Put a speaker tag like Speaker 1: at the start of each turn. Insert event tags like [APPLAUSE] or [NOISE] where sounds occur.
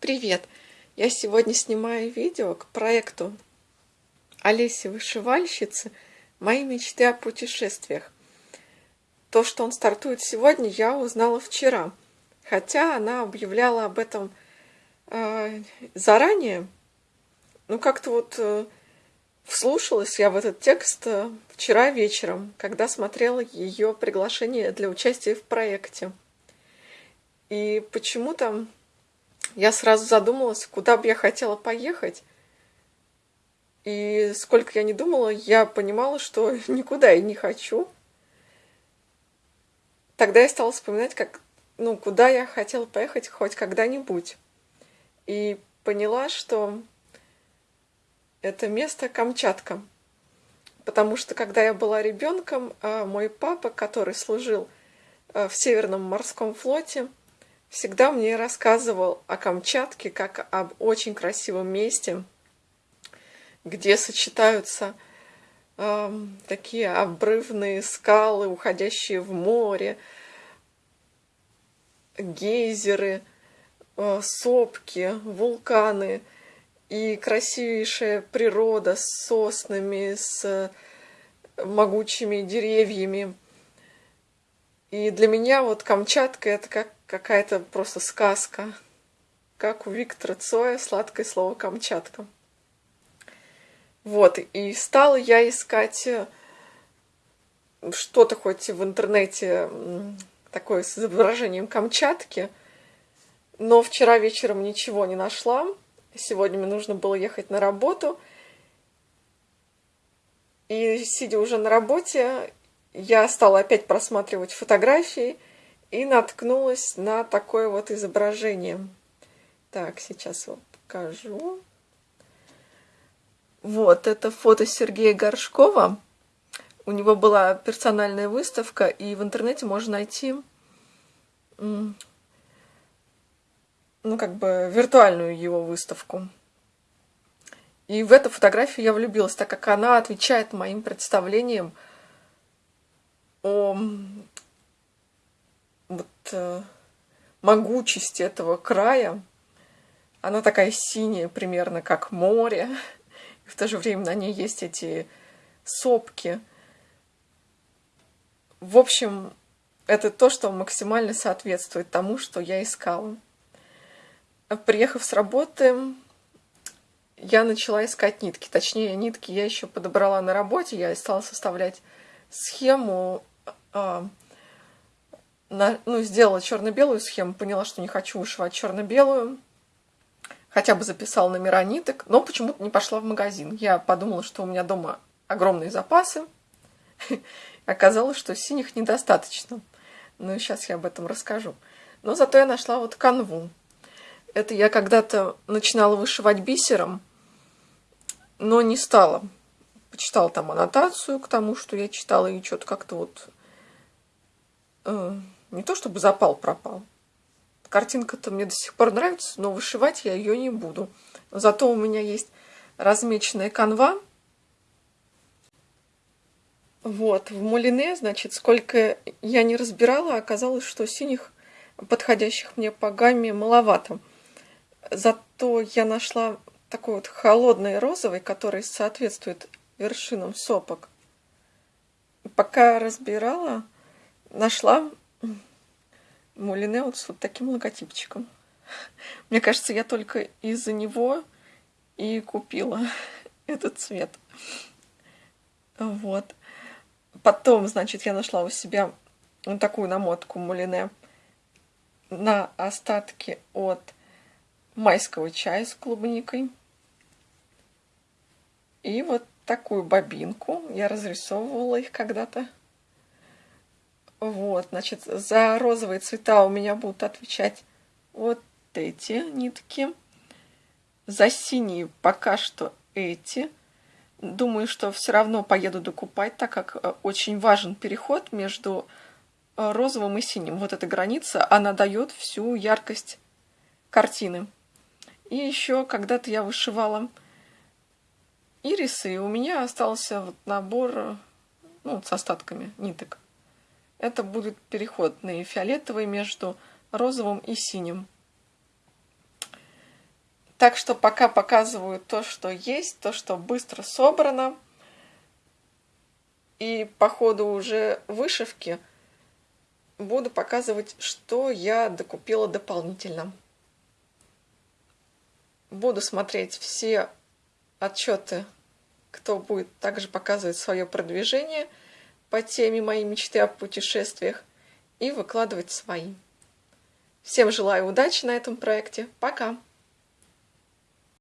Speaker 1: Привет! Я сегодня снимаю видео к проекту Олеси Вышивальщицы «Мои мечты о путешествиях». То, что он стартует сегодня, я узнала вчера, хотя она объявляла об этом э, заранее. Ну, как-то вот э, вслушалась я в этот текст э, вчера вечером, когда смотрела ее приглашение для участия в проекте. И почему-то я сразу задумалась, куда бы я хотела поехать. И сколько я не думала, я понимала, что [LAUGHS] никуда я не хочу. Тогда я стала вспоминать, как, ну, куда я хотела поехать хоть когда-нибудь. И поняла, что это место Камчатка. Потому что когда я была ребенком, а мой папа, который служил а, в Северном морском флоте, всегда мне рассказывал о Камчатке как об очень красивом месте, где сочетаются э, такие обрывные скалы, уходящие в море, гейзеры, э, сопки, вулканы и красивейшая природа с соснами, с могучими деревьями. И для меня вот Камчатка это как какая-то просто сказка, как у Виктора Цоя «Сладкое слово Камчатка». Вот, и стала я искать э, что-то хоть в интернете такое с изображением Камчатки, но вчера вечером ничего не нашла. Сегодня мне нужно было ехать на работу. И сидя уже на работе, я стала опять просматривать фотографии – и наткнулась на такое вот изображение. Так, сейчас вам покажу. Вот, это фото Сергея Горшкова. У него была персональная выставка, и в интернете можно найти, ну, как бы виртуальную его выставку. И в эту фотографию я влюбилась, так как она отвечает моим представлениям о вот э, могучесть этого края. Она такая синяя, примерно как море. И в то же время на ней есть эти сопки. В общем, это то, что максимально соответствует тому, что я искала. Приехав с работы, я начала искать нитки. Точнее, нитки я еще подобрала на работе. Я стала составлять схему а, на, ну, сделала черно-белую схему, поняла, что не хочу вышивать черно-белую. Хотя бы записала номера ниток, но почему-то не пошла в магазин. Я подумала, что у меня дома огромные запасы. [LAUGHS] Оказалось, что синих недостаточно. Ну сейчас я об этом расскажу. Но зато я нашла вот канву. Это я когда-то начинала вышивать бисером, но не стала. Почитала там аннотацию к тому, что я читала, и что-то как-то вот э, не то чтобы запал пропал. Картинка-то мне до сих пор нравится, но вышивать я ее не буду. Зато у меня есть размеченная канва. Вот, в Мулине, значит, сколько я не разбирала, оказалось, что синих, подходящих мне по гамме, маловато. Зато я нашла такой вот холодный розовый, который соответствует вершинам сопок. Пока разбирала, нашла Мулине вот с вот таким логотипчиком. Мне кажется, я только из-за него и купила [LAUGHS] этот цвет. Вот. Потом, значит, я нашла у себя вот такую намотку Мулине на остатки от майского чая с клубникой. И вот такую бобинку. Я разрисовывала их когда-то. Вот, значит, за розовые цвета у меня будут отвечать вот эти нитки. За синие пока что эти. Думаю, что все равно поеду докупать, так как э, очень важен переход между э, розовым и синим. Вот эта граница, она дает всю яркость картины. И еще когда-то я вышивала ирисы, и у меня остался вот набор ну, с остатками ниток. Это будет переход на фиолетовый между розовым и синим. Так что пока показываю то, что есть, то, что быстро собрано. И по ходу уже вышивки буду показывать, что я докупила дополнительно. Буду смотреть все отчеты, кто будет также показывать свое продвижение по теме «Мои мечты о путешествиях» и выкладывать свои. Всем желаю удачи на этом проекте. Пока!